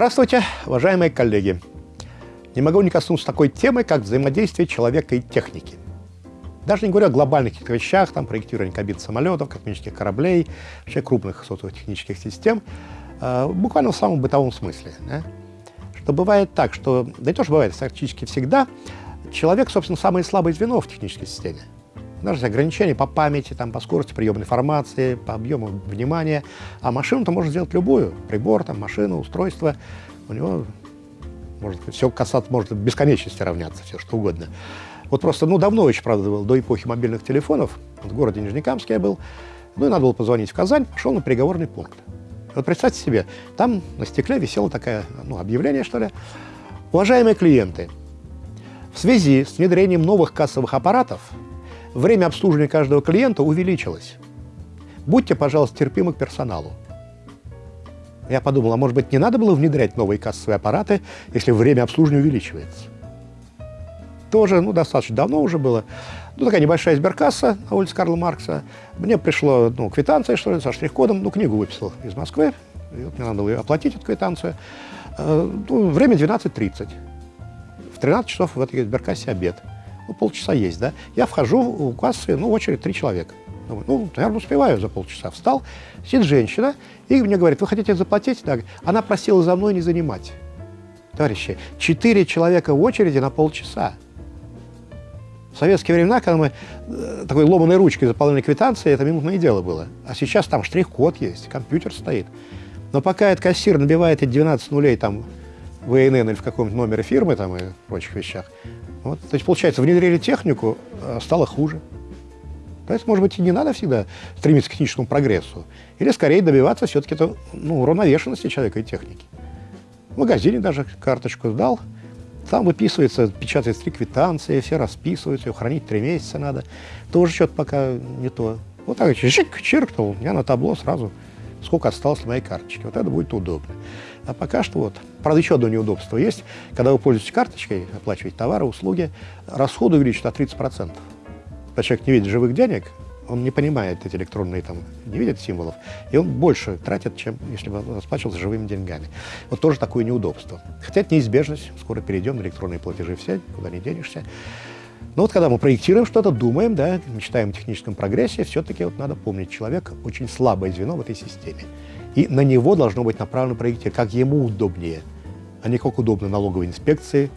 Здравствуйте, уважаемые коллеги! Не могу не коснуться такой темы, как взаимодействие человека и техники. Даже не говоря о глобальных вещах, там, проектирование кабин самолетов, космических кораблей, вообще крупных технических систем, э, буквально в самом бытовом смысле. Да? Что бывает так, что, да и тоже бывает практически всегда, человек, собственно, самое слабое звено в технической системе. Даже ограничения по памяти, там, по скорости приема информации, по объему внимания. А машину-то можно сделать любую. Прибор, там, машину, устройство. У него может все касаться, может бесконечности равняться, все что угодно. Вот просто, ну, давно очень, правда, было, до эпохи мобильных телефонов, в городе Нижнекамске я был, ну, и надо было позвонить в Казань, пошел на переговорный пункт. Вот представьте себе, там на стекле висело такое, ну, объявление, что ли. Уважаемые клиенты, в связи с внедрением новых кассовых аппаратов время обслуживания каждого клиента увеличилось. Будьте, пожалуйста, терпимы к персоналу. Я подумал, а может быть, не надо было внедрять новые кассовые аппараты, если время обслуживания увеличивается? Тоже, ну, достаточно давно уже было. Ну, такая небольшая сберкасса на улице Карла Маркса. Мне пришло, ну, квитанция, что ли, со штрих-кодом. Ну, книгу выписал из Москвы. И вот мне надо было оплатить эту квитанцию. Э, ну, время 12.30. В 13 часов в этой сберкассе обед ну, полчаса есть, да, я вхожу в кассы, ну, очередь три человека. Думаю, ну, наверное, успеваю за полчаса. Встал, сидит женщина, и мне говорит, вы хотите заплатить? Да. Она просила за мной не занимать. Товарищи, четыре человека в очереди на полчаса. В советские времена, когда мы э, такой ломаной ручкой заполняли квитанции, это минутное дело было. А сейчас там штрих-код есть, компьютер стоит. Но пока этот кассир набивает эти 12 нулей там в ИНН или в каком-то номере фирмы там и прочих вещах, вот, то есть, получается, внедрили технику, а стало хуже. Поэтому, может быть, и не надо всегда стремиться к техническому прогрессу. Или, скорее, добиваться все-таки ну, уравновешенности человека и техники. В магазине даже карточку сдал, там выписывается, печатается три квитанции, все расписываются, ее хранить три месяца надо. Тоже что-то пока не то. Вот так, чик, чиркнул, у меня на табло сразу сколько осталось на моей карточке. Вот это будет удобно. А пока что вот. Правда, еще одно неудобство есть. Когда вы пользуетесь карточкой, оплачиваете товары, услуги, расходы увеличат на 30%. Когда человек не видит живых денег, он не понимает эти электронные, там, не видит символов, и он больше тратит, чем если бы расплачивался живыми деньгами. Вот тоже такое неудобство. Хотя это неизбежность, скоро перейдем на электронные платежи все, куда не денешься. Но вот когда мы проектируем что-то, думаем, да, мечтаем о техническом прогрессе, все-таки вот надо помнить, человек очень слабое звено в этой системе. И на него должно быть направлено проектирование, как ему удобнее, а не как удобно налоговой инспекции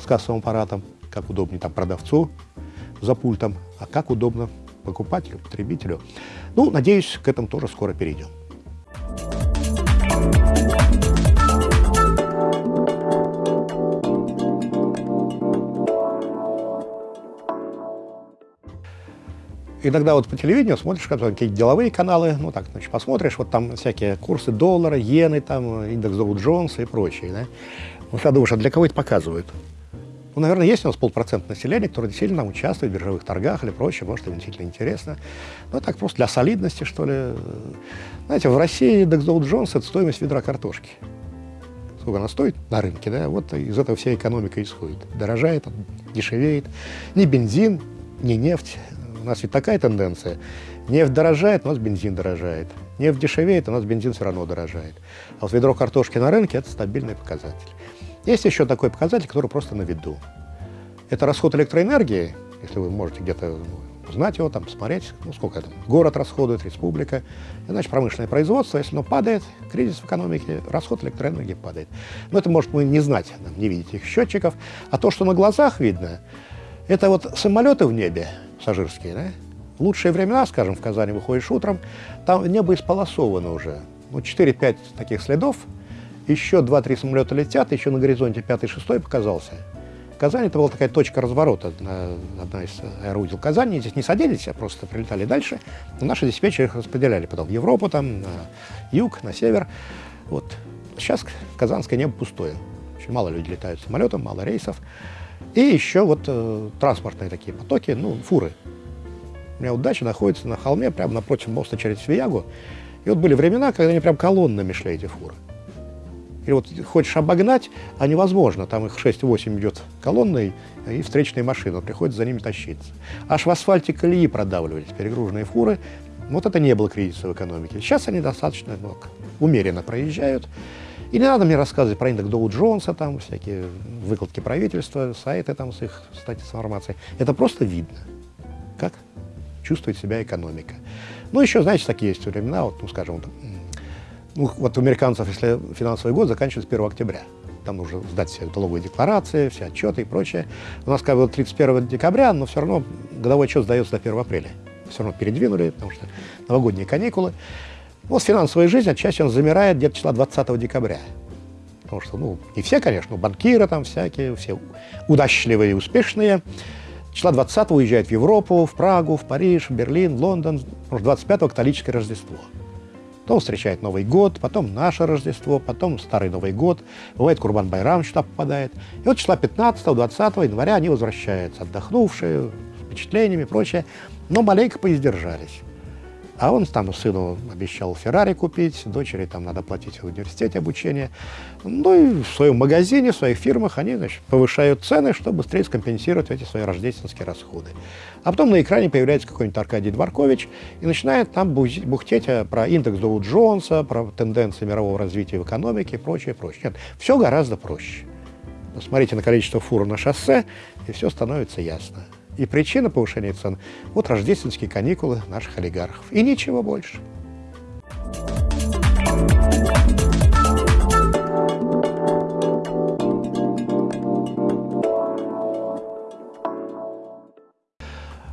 с кассовым аппаратом, как удобнее там продавцу за пультом, а как удобно покупателю, потребителю. Ну, надеюсь, к этому тоже скоро перейдем. Иногда вот по телевидению смотришь какие-то деловые каналы, ну так, значит, посмотришь, вот там всякие курсы доллара, иены, там, индекс Доу Джонса и прочее, да. Вот ты думаешь, а для кого это показывают? Ну, наверное, есть у нас полпроцента населения, которое действительно участвует в биржевых торгах или прочее, может, им действительно интересно. Ну, так просто для солидности, что ли. Знаете, в России индекс Доу Джонс – это стоимость ведра картошки. Сколько она стоит на рынке, да, вот из этого вся экономика исходит. Дорожает, дешевеет. Ни бензин, ни нефть, у нас ведь такая тенденция. Нефть дорожает, у нас бензин дорожает. Нефть дешевеет, у нас бензин все равно дорожает. А вот ведро картошки на рынке – это стабильный показатель. Есть еще такой показатель, который просто на виду. Это расход электроэнергии, если вы можете где-то узнать его, там, посмотреть, ну, сколько это, город расходует, республика. Иначе промышленное производство, если оно падает, кризис в экономике, расход электроэнергии падает. Но это может мы не знать, не видеть их счетчиков. А то, что на глазах видно, это вот самолеты в небе, пассажирские, да? лучшие времена, скажем, в Казани выходишь утром, там небо исполосовано уже. Ну, 4-5 таких следов, еще 2-3 самолета летят, еще на горизонте 5-6 показался. Казань это была такая точка разворота, одна из аэроудил Казани. Здесь не садились, а просто прилетали дальше. Но наши диспетчеры их распределяли потом в Европу, там, на юг, на север. Вот. Сейчас казанское небо пустое. Очень мало людей летают самолетом, мало рейсов. И еще вот э, транспортные такие потоки, ну, фуры. У меня вот дача находится на холме, прямо напротив моста через Свиягу. И вот были времена, когда они прям колоннами шли, эти фуры. И вот хочешь обогнать, а невозможно. Там их 6-8 идет колонной, и встречные машины. Приходится за ними тащиться. Аж в асфальте колеи продавливались перегруженные фуры. Вот это не было кризиса в экономике. Сейчас они достаточно ну, умеренно проезжают. И не надо мне рассказывать про индекс Доу Джонса, там всякие выкладки правительства, сайты там с их статьей с информацией. Это просто видно, как чувствует себя экономика. Ну, еще, знаете, такие есть времена, вот, ну, скажем, вот, ну, вот у американцев, если финансовый год заканчивается 1 октября, там нужно сдать все налоговые декларации, все отчеты и прочее. У нас как бы 31 декабря, но все равно годовой отчет сдается до 1 апреля. Все равно передвинули, потому что новогодние каникулы. Вот финансовая жизнь отчасти он замирает где-то числа 20 декабря. Потому что, ну, не все, конечно, банкиры там всякие, все удачливые и успешные. Числа 20 уезжают в Европу, в Прагу, в Париж, в Берлин, Лондон. Потому что 25-го католическое Рождество. Потом встречает Новый год, потом наше Рождество, потом Старый Новый год. Бывает Курбан Байрам сюда попадает. И вот числа 15-20 января они возвращаются, отдохнувшие, с впечатлениями и прочее, но маленько поиздержались. А он там сыну обещал Феррари купить, дочери там надо платить в университете обучение. Ну и в своем магазине, в своих фирмах они значит, повышают цены, чтобы быстрее скомпенсировать эти свои рождественские расходы. А потом на экране появляется какой-нибудь Аркадий Дворкович и начинает там бухтеть э, про индекс Доу Джонса, про тенденции мирового развития в экономике и прочее, прочее. Нет, все гораздо проще. Смотрите на количество фур на шоссе, и все становится ясно. И причина повышения цен – вот рождественские каникулы наших олигархов. И ничего больше.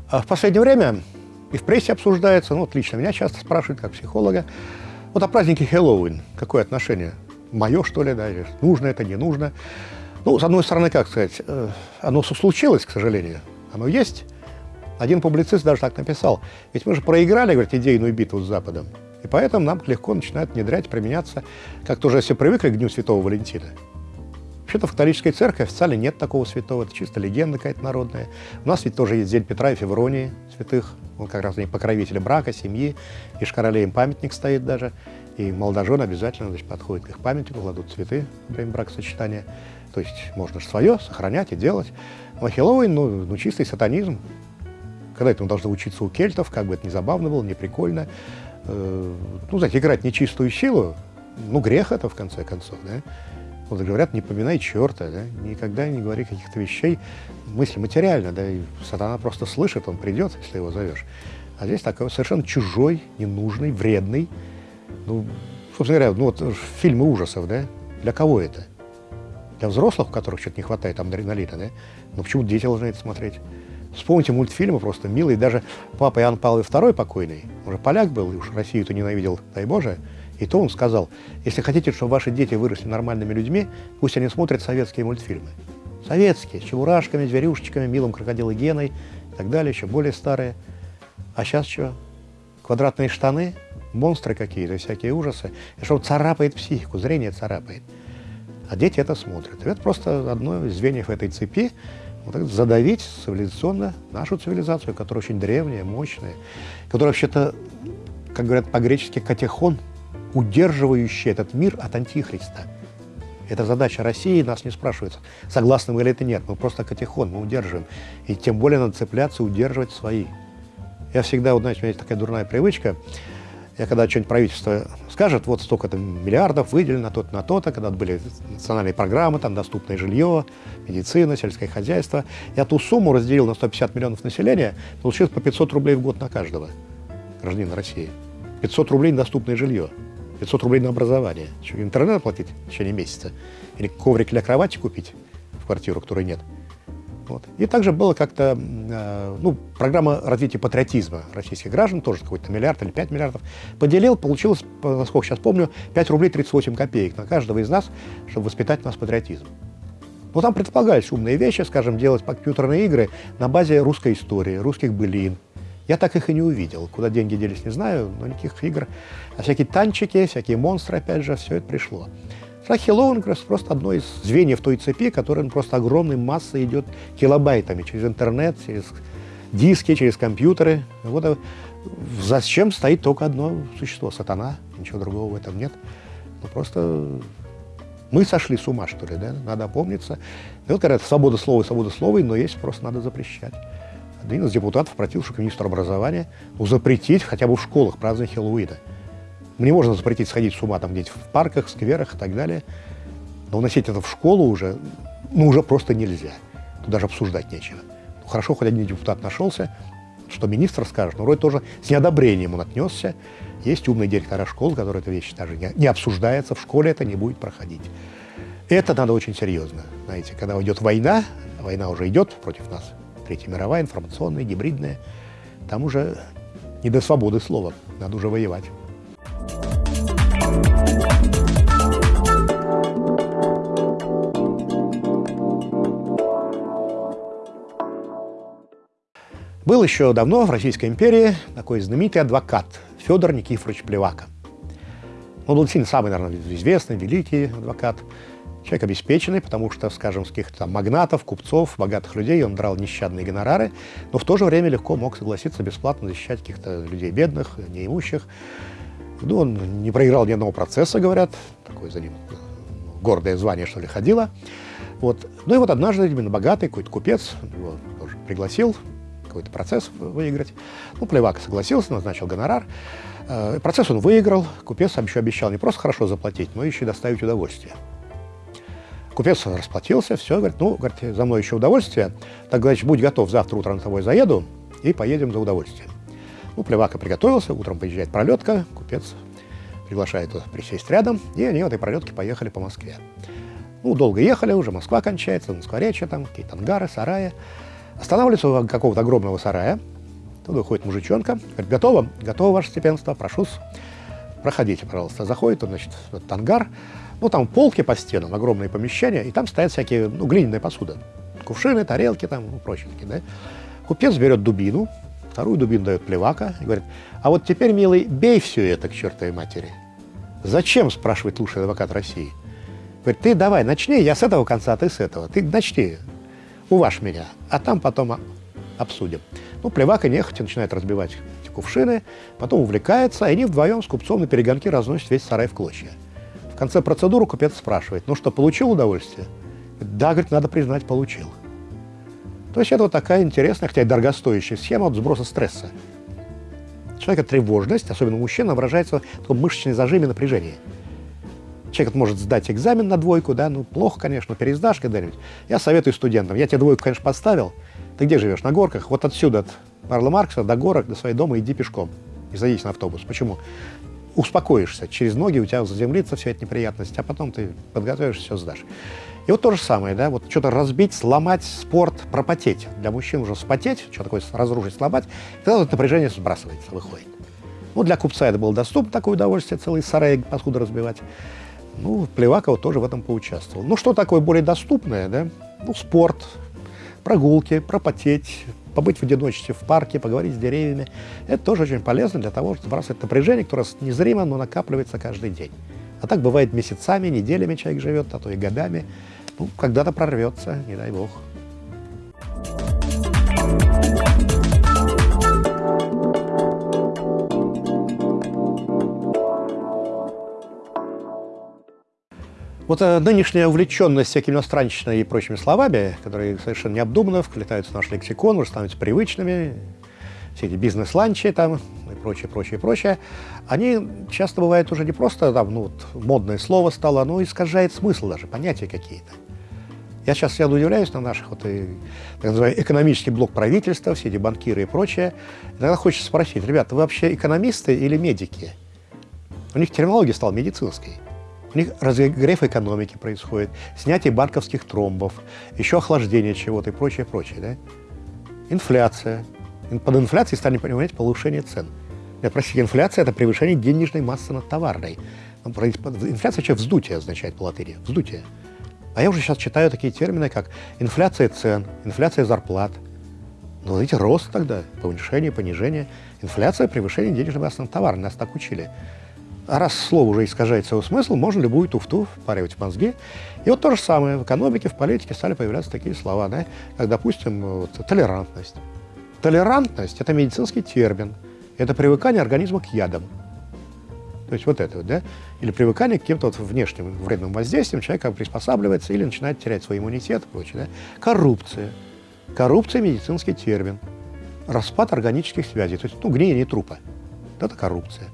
А в последнее время и в прессе обсуждается, ну, вот лично меня часто спрашивают, как психолога, вот о празднике Хэллоуин, какое отношение? Мое, что ли, да, или нужно это, не нужно? Ну, с одной стороны, как сказать, э, оно случилось, к сожалению, оно есть. Один публицист даже так написал. Ведь мы же проиграли, говорит, идейную битву с Западом. И поэтому нам легко начинает внедрять, применяться, как-то уже все привыкли к Дню Святого Валентина. Вообще-то в католической церкви официально нет такого святого, это чисто легенда какая-то народная. У нас ведь тоже есть День Петра и Февронии, святых. Он как раз покровители брака, семьи, и Шкароле им памятник стоит даже. И молодожены обязательно значит, подходят к их памятнику, кладут цветы во время бракосочетания. То есть можно же свое сохранять и делать. Но Хэллоуин, ну, ну, чистый сатанизм. Когда это мы должны учиться у кельтов, как бы это ни забавно было, не прикольно. Э, ну, знаете, играть нечистую силу, ну, грех это, в конце концов, да. Вот говорят, не поминай черта, да? никогда не говори каких-то вещей, мысли материально, да, и сатана просто слышит, он придет, если его зовешь. А здесь такой совершенно чужой, ненужный, вредный, ну, собственно говоря, ну вот фильмы ужасов, да, для кого это? Для взрослых, у которых что-то не хватает адреналина, да? Ну почему дети должны это смотреть? Вспомните мультфильмы просто милые. Даже папа Иоанн Павел II покойный, уже поляк был, и уж Россию-то ненавидел, дай Боже, и то он сказал, если хотите, чтобы ваши дети выросли нормальными людьми, пусть они смотрят советские мультфильмы. Советские, с чебурашками, зверюшечками, милым крокодилой Геной и так далее, еще более старые. А сейчас что? Квадратные штаны, монстры какие-то, всякие ужасы. И что царапает психику, зрение царапает. А дети это смотрят. И это просто одно из звеньев этой цепи, вот так задавить цивилизационно нашу цивилизацию, которая очень древняя, мощная, которая вообще-то, как говорят по-гречески, катехон – удерживающий этот мир от Антихриста. Это задача России, нас не спрашивается, согласны мы или это нет. Мы просто катехон, мы удерживаем. И тем более надо цепляться, удерживать свои. Я всегда, вот, знаете, у меня есть такая дурная привычка, я когда что-нибудь правительство скажет, вот столько-то миллиардов выделено на то-то, на то-то, когда были национальные программы, там доступное жилье, медицина, сельское хозяйство, я ту сумму разделил на 150 миллионов населения, получилось по 500 рублей в год на каждого гражданина России. 500 рублей на доступное жилье. 500 рублей на образование. Что, интернет оплатить в течение месяца? Или коврик для кровати купить в квартиру, которой нет? Вот. И также было как-то, э, ну, программа развития патриотизма российских граждан, тоже какой-то миллиард или 5 миллиардов, поделил, получилось, насколько сейчас помню, 5 рублей 38 копеек на каждого из нас, чтобы воспитать нас патриотизм. Но там предполагались умные вещи, скажем, делать компьютерные игры на базе русской истории, русских былин, я так их и не увидел. Куда деньги делись, не знаю, но никаких игр. А всякие танчики, всякие монстры, опять же, все это пришло. Хэллоуин просто одно из звеньев той цепи, которая просто огромной массой идет килобайтами через интернет, через диски, через компьютеры. Вот а зачем стоит только одно существо – сатана, ничего другого в этом нет. Ну, просто мы сошли с ума, что ли, да? Надо опомниться. И вот говорят, свобода слова, свобода слова, но есть, просто надо запрещать один из депутатов обратился к министру образования запретить хотя бы в школах праздновать Хэллоуина. Мне можно запретить сходить с ума там где-нибудь в парках, скверах и так далее. Но уносить это в школу уже, ну, уже просто нельзя. Тут даже обсуждать нечего. Ну, хорошо, хоть один депутат нашелся, что министр скажет, но вроде тоже с неодобрением он отнесся. Есть умные директора школ, которые эта вещь даже не, не обсуждается, в школе это не будет проходить. Это надо очень серьезно. Знаете, когда идет война, война уже идет против нас, Третья мировая, информационная, гибридная, там уже не до свободы слова, надо уже воевать. Был еще давно в Российской империи такой знаменитый адвокат Федор Никифорович Плевака. Он был сильно самый, наверное, известный, великий адвокат. Человек обеспеченный, потому что, скажем, с каких-то магнатов, купцов, богатых людей он драл нещадные гонорары, но в то же время легко мог согласиться бесплатно защищать каких-то людей бедных, неимущих. Ну, он не проиграл ни одного процесса, говорят, такое за ним гордое звание, что ли, ходило. Вот. Ну и вот однажды именно богатый какой-то купец его тоже пригласил какой-то процесс выиграть. Ну, Плевак согласился, назначил гонорар. Э, процесс он выиграл, купец еще обещал не просто хорошо заплатить, но еще и доставить удовольствие. Купец расплатился, все, говорит, ну, говорит, за мной еще удовольствие, так, значит, будь готов, завтра утром с тобой заеду и поедем за удовольствием. Ну, Плевака приготовился, утром приезжает пролетка, купец приглашает его присесть рядом, и они в этой пролетке поехали по Москве. Ну, долго ехали, уже Москва кончается, Москворечье там, какие-то ангары, сараи. Останавливается у какого-то огромного сарая, туда выходит мужичонка, говорит, готово? Готово, ваше степенство, прошу проходите, пожалуйста. Заходит он, значит, в этот ангар, ну, там полки по стенам, огромные помещения, и там стоят всякие, ну, глиняная посуда. Кувшины, тарелки там, ну, прочие да. Купец берет дубину, вторую дубину дает плевака и говорит, а вот теперь, милый, бей все это к чертовой матери. Зачем, спрашивает лучший адвокат России. Говорит, ты давай, начни, я с этого конца, а ты с этого. Ты начни, уважь меня, а там потом обсудим. Ну, плевака нехотя начинает разбивать эти кувшины, потом увлекается, и они вдвоем с купцом на перегонки разносят весь сарай в клочья. В конце процедуры купец спрашивает, ну что, получил удовольствие? Да, говорит, надо признать, получил. То есть это вот такая интересная, хотя и дорогостоящая схема от сброса стресса. Человека тревожность, особенно у мужчин, выражается в таком мышечном зажиме напряжения. Человек может сдать экзамен на двойку, да, ну, плохо, конечно, пересдашь когда-нибудь. Я советую студентам, я тебе двойку, конечно, поставил, ты где живешь? На горках? Вот отсюда, от Карла Маркса до горок, до своего дома иди пешком. И садись на автобус. Почему? Успокоишься, через ноги у тебя заземлится вся эта неприятность, а потом ты подготовишься, все сдашь. И вот то же самое, да, вот что-то разбить, сломать, спорт, пропотеть. Для мужчин уже спотеть, что такое разрушить, сломать, тогда вот напряжение сбрасывается, выходит. Ну, для купца это было доступно, такое удовольствие, целый сарай посуду разбивать. Ну, Плевакова тоже в этом поучаствовал. Ну, что такое более доступное, да? Ну, спорт, прогулки, пропотеть, побыть в одиночестве в парке, поговорить с деревьями. Это тоже очень полезно для того, чтобы сбрасывать напряжение, которое незримо, но накапливается каждый день. А так бывает месяцами, неделями человек живет, а то и годами. Ну, когда-то прорвется, не дай бог. Вот э, нынешняя увлеченность всякими иностранщиной и прочими словами, которые совершенно необдуманно вплетаются в наш лексикон, уже становятся привычными, все эти бизнес-ланчи там и прочее, прочее, прочее, они часто бывают уже не просто там, ну, вот, модное слово стало, оно искажает смысл даже, понятия какие-то. Я сейчас я удивляюсь на наших, вот, и, так называемый, экономический блок правительства, все эти банкиры и прочее. Иногда хочется спросить, ребята, вы вообще экономисты или медики? У них терминология стала медицинской. У них разогрев экономики происходит, снятие банковских тромбов, еще охлаждение чего-то и прочее, прочее. Да? Инфляция. Под инфляцией стали понимать повышение цен. Я простите, инфляция – это превышение денежной массы над товарной. Инфляция вообще вздутие означает по латыни. Вздутие. А я уже сейчас читаю такие термины, как инфляция цен, инфляция зарплат. Ну, видите, рост тогда, повышение, понижение. Инфляция – превышение денежной массы над товарной. Нас так учили. А раз слово уже искажает свой смысл, можно любую туфту впаривать в мозги. И вот то же самое в экономике, в политике стали появляться такие слова, да, как, допустим, вот, толерантность. Толерантность – это медицинский термин, это привыкание организма к ядам. То есть вот это вот, да? Или привыкание к каким-то вот внешним вредным воздействиям, человек как приспосабливается или начинает терять свой иммунитет и прочее, да? Коррупция. Коррупция – медицинский термин. Распад органических связей, то есть, ну, гниение трупа. Это коррупция.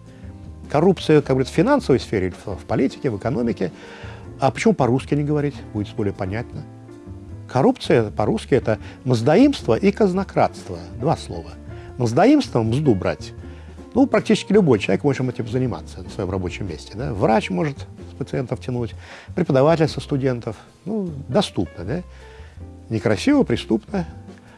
Коррупция, как говорится, в финансовой сфере, в политике, в экономике. А почему по-русски не говорить? Будет более понятно. Коррупция по-русски – это мздоимство и казнократство. Два слова. Мздоимство – мзду брать. Ну, практически любой человек может этим заниматься на своем рабочем месте. Да? Врач может с пациентов тянуть, преподаватель со студентов. Ну, доступно, да? Некрасиво, преступно.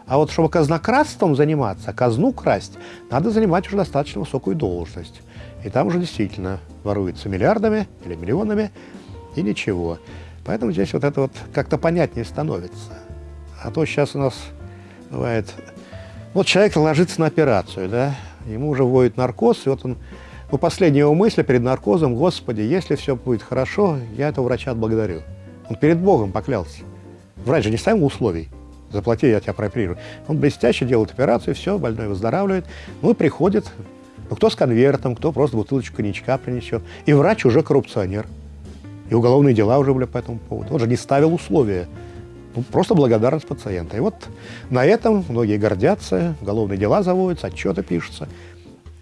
А вот чтобы казнократством заниматься, казну красть, надо занимать уже достаточно высокую должность. И там уже действительно воруется миллиардами или миллионами, и ничего. Поэтому здесь вот это вот как-то понятнее становится. А то сейчас у нас бывает... Вот человек ложится на операцию, да, ему уже вводит наркоз, и вот он... Ну, последняя его мысль перед наркозом, «Господи, если все будет хорошо, я этого врача отблагодарю». Он перед Богом поклялся. Врач же не ставил условий. Заплати, я тебя прооперирую. Он блестяще делает операцию, все, больной выздоравливает. Ну и приходит, ну, кто с конвертом, кто просто бутылочку коньячка принесет. И врач уже коррупционер. И уголовные дела уже были по этому поводу. Он же не ставил условия. Ну, просто благодарность пациента. И вот на этом многие гордятся, уголовные дела заводятся, отчеты пишутся.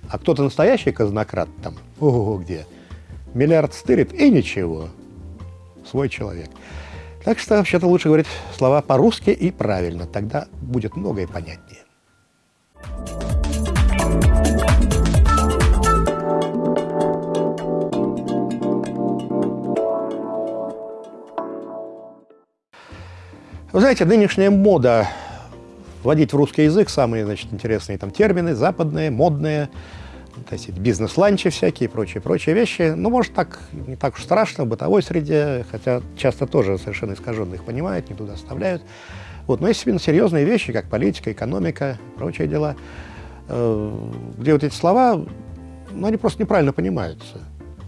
А кто-то настоящий казнократ там, ого, где, миллиард стырит и ничего. Свой человек. Так что вообще-то лучше говорить слова по-русски и правильно, тогда будет многое понятнее. Вы знаете, нынешняя мода вводить в русский язык самые значит, интересные там термины, западные, модные, то бизнес-ланчи всякие прочие, прочие вещи. Ну, может, так не так уж страшно в бытовой среде, хотя часто тоже совершенно искаженно их понимают, не туда оставляют. Вот. Но есть именно серьезные вещи, как политика, экономика, прочие дела, э, где вот эти слова, ну, они просто неправильно понимаются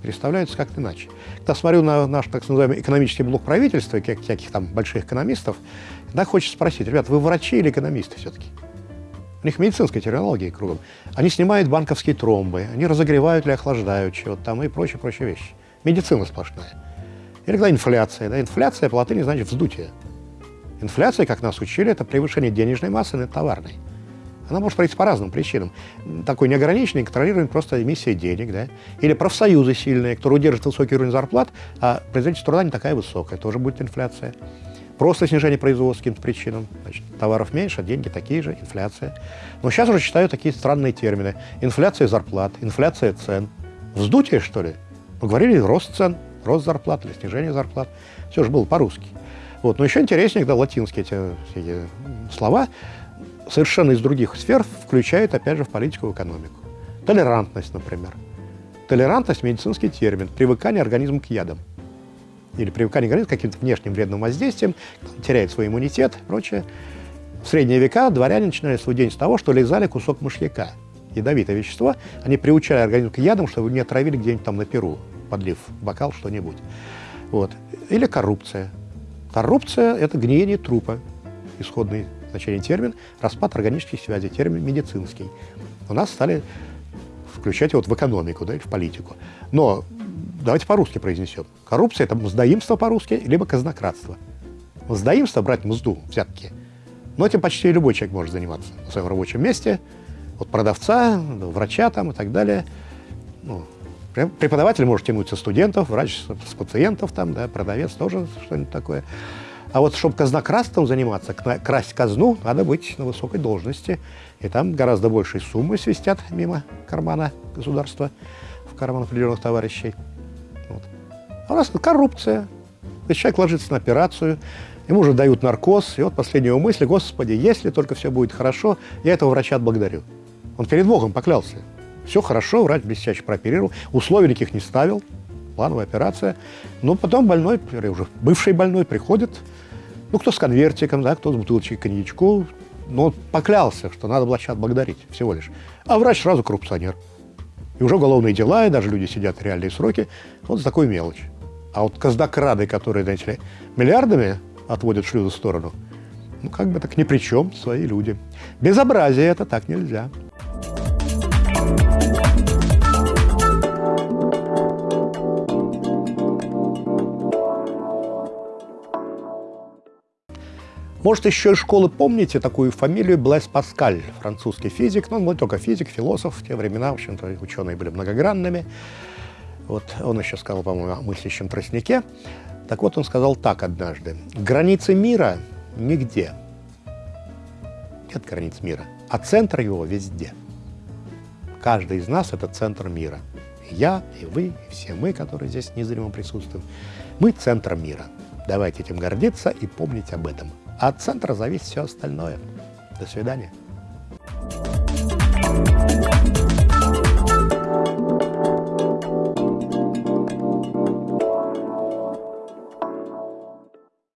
переставляются как-то иначе. Когда смотрю на наш, так называемый, экономический блок правительства, как всяких там больших экономистов, тогда хочется спросить, ребят, вы врачи или экономисты все-таки? У них медицинская терминология кругом. Они снимают банковские тромбы, они разогревают или охлаждают чего-то там и прочие-прочие вещи. Медицина сплошная. Или когда инфляция. Да? Инфляция по латыни значит вздутие. Инфляция, как нас учили, это превышение денежной массы над товарной. Она может пройти по разным причинам. Такой неограниченный, контролируемый просто эмиссия денег, да? Или профсоюзы сильные, которые удерживают высокий уровень зарплат, а производительность труда не такая высокая, тоже будет инфляция. Просто снижение производства каким-то причинам. Значит, товаров меньше, а деньги такие же, инфляция. Но сейчас уже читаю такие странные термины. Инфляция зарплат, инфляция цен. Вздутие, что ли? Мы говорили рост цен, рост зарплат или снижение зарплат. Все же было по-русски. Вот. Но еще интереснее, когда латинские эти, эти слова совершенно из других сфер включают, опять же, в политику и экономику. Толерантность, например. Толерантность – медицинский термин, привыкание организма к ядам. Или привыкание организма к каким-то внешним вредным воздействиям, теряет свой иммунитет и прочее. В средние века дворяне начинали свой день с того, что лизали кусок мышьяка. Ядовитое вещество. Они приучали организм к ядам, чтобы не отравили где-нибудь там на перу, подлив бокал что-нибудь. Вот. Или коррупция. Коррупция – это гниение трупа, исходный значение термин, распад органических связей, термин медицинский. У нас стали включать его вот в экономику, да, или в политику. Но давайте по-русски произнесем. Коррупция – это мздоимство по-русски, либо казнократство. Мздоимство – брать мзду, взятки. Но этим почти любой человек может заниматься на своем рабочем месте. От продавца, врача там и так далее. Ну, преподаватель может тянуть со студентов, врач с пациентов, там, да, продавец тоже что-нибудь такое. А вот чтобы казнократством заниматься, красть казну, надо быть на высокой должности. И там гораздо большие суммы свистят мимо кармана государства, в карман определенных товарищей. Вот. А у нас коррупция. То есть человек ложится на операцию, ему уже дают наркоз, и вот последняя его мысль, Господи, если только все будет хорошо, я этого врача отблагодарю. Он перед Богом поклялся. Все хорошо, врач блестяще прооперировал, условий никаких не ставил, плановая операция. Но потом больной, уже бывший больной, приходит, ну, кто с конвертиком, да, кто с бутылочкой коньячку. Но поклялся, что надо врача отблагодарить всего лишь. А врач сразу коррупционер. И уже уголовные дела, и даже люди сидят реальные сроки. Вот за такую мелочь. А вот казнокрады, которые, знаете ли, миллиардами отводят шлюзы в сторону, ну, как бы так ни при чем, свои люди. Безобразие это так нельзя. Может, еще из школы помните такую фамилию Блэс Паскаль, французский физик, но он не только физик, философ, в те времена, в общем-то, ученые были многогранными. Вот он еще сказал, по-моему, о мыслящем тростнике. Так вот, он сказал так однажды. Границы мира нигде. Нет границ мира, а центр его везде. Каждый из нас – это центр мира. И я, и вы, и все мы, которые здесь незримо присутствуем, мы – центр мира. Давайте этим гордиться и помнить об этом. От центра зависит все остальное. До свидания.